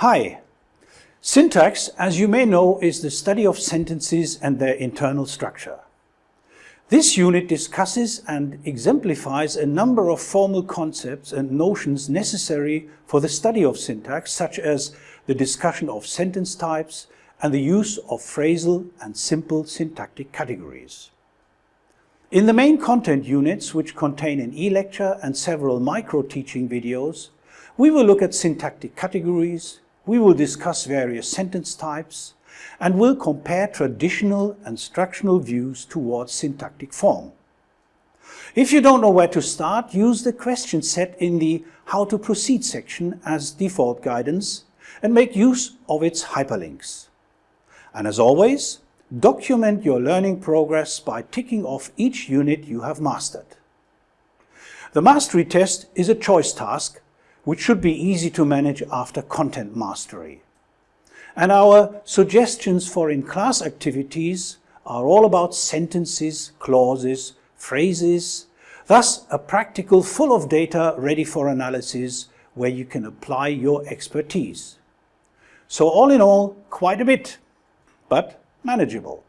Hi. Syntax, as you may know, is the study of sentences and their internal structure. This unit discusses and exemplifies a number of formal concepts and notions necessary for the study of syntax, such as the discussion of sentence types and the use of phrasal and simple syntactic categories. In the main content units, which contain an e-lecture and several micro-teaching videos, we will look at syntactic categories, we will discuss various sentence types, and will compare traditional and structural views towards syntactic form. If you don't know where to start, use the question set in the How to Proceed section as default guidance and make use of its hyperlinks. And as always, document your learning progress by ticking off each unit you have mastered. The mastery test is a choice task which should be easy to manage after content mastery. And our suggestions for in-class activities are all about sentences, clauses, phrases, thus a practical full of data ready for analysis where you can apply your expertise. So all in all, quite a bit, but manageable.